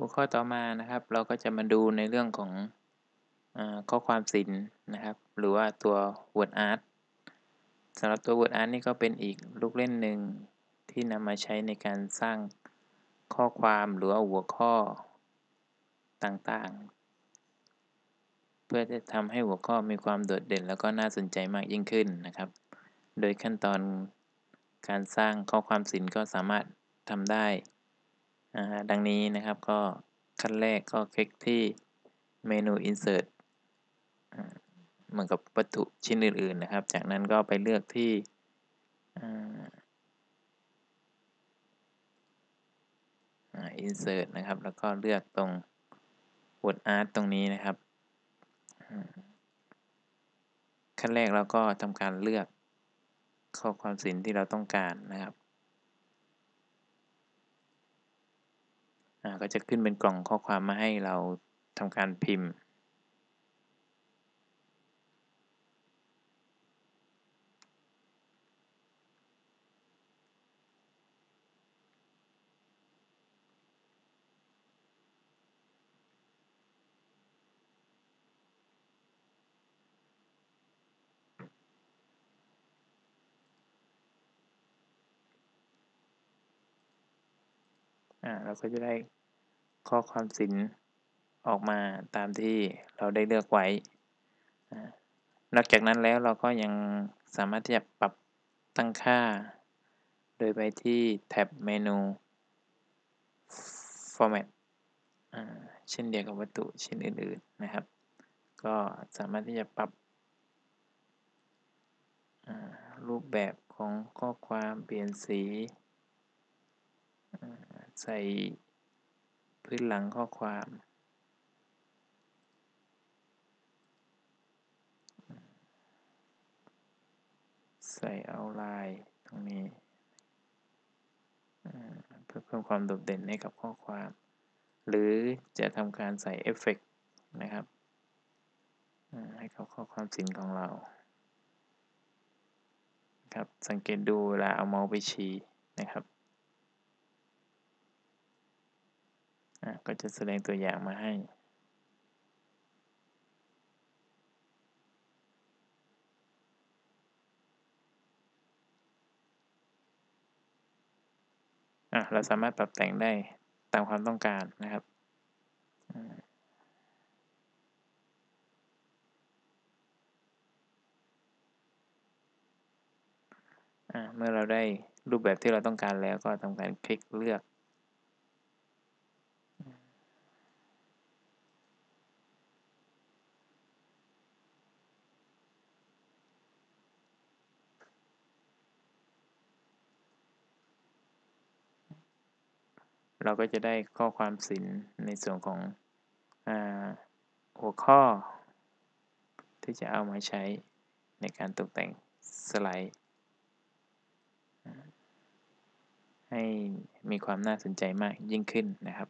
หัวข้อต่อมานะครับ เราก็จะมาดูในเรื่องของอข้อความศิลป์นะครับ หรือว่าตัว Word Art สำหรับตัว Word Art นี่ก็เป็นอีกลูกเล่นหนึ่งที่นำมาใช้ในการสร้างข้อความหรือว่าหัวข้อต่างๆ เพื่อจะทำให้หัวข้อมีความโดดเด่น แล้วก็น่าสนใจมากยิ่งขึ้นนะครับ โดยขั้นตอนการสร้างข้อความศิลป์ก็สามารถทำได้ ดังนี้นะครับก็ขั้นแรกก็คลิกที่เมนู insert เหมือนกับวัตถุชิ้นอื่นๆนะครับ จากนั้นก็ไปเลือกที่ insert นะครับ แล้วก็เลือกตรง word art ตรงนี้นะครับ ขั้นแรกเราก็ทำการเลือกข้อความศิลป์ที่เราต้องการนะครับ ก็จะขึ้นเป็นกล่องข้อความมาให้เราทำการพิมพ์เราก็จะได้ ข้อความศิลป์ออกมาตามที่เราได้เลือกไว้ นอกจากนั้นแล้วเราก็ยังสามารถที่จะปรับตั้งค่า โดยไปที่แท็บเมนู format เช่นเดียวกับวัตถุชิ้นอื่น ๆนะครับ ก็สามารถที่จะปรับรูปแบบของข้อความเปลี่ยนสีใส่ พื้นหลังข้อความ ใส่เอาลายตรงนี้ เพื่อเพิ่มความโดดเด่นให้กับข้อความ หรือจะทำการใส่เอฟเฟกนะครับ ให้กับข้อความสินของเรา ครับ สังเกตดูเวลาเอาเมาส์ไปชี้นะครับ ก็จะแสดงตัวอย่างมาให้เราสามารถปรับแต่งได้ตามความต้องการนะครับ เมื่อเราได้รูปแบบที่เราต้องการแล้วก็ทำการคลิกเลือก เราก็จะได้ข้อความศิลป์ในส่วนของอหัวข้อ ที่จะเอามาใช้ในการตกแต่งสไลด์ ให้มีความน่าสนใจมากยิ่งขึ้นนะครับ